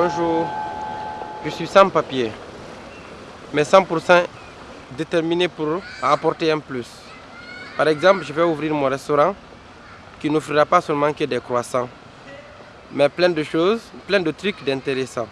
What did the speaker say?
Bonjour, je suis sans papier, mais 100% déterminé pour apporter un plus. Par exemple, je vais ouvrir mon restaurant qui n'offrira pas seulement que des croissants, mais plein de choses, plein de trucs d'intéressants.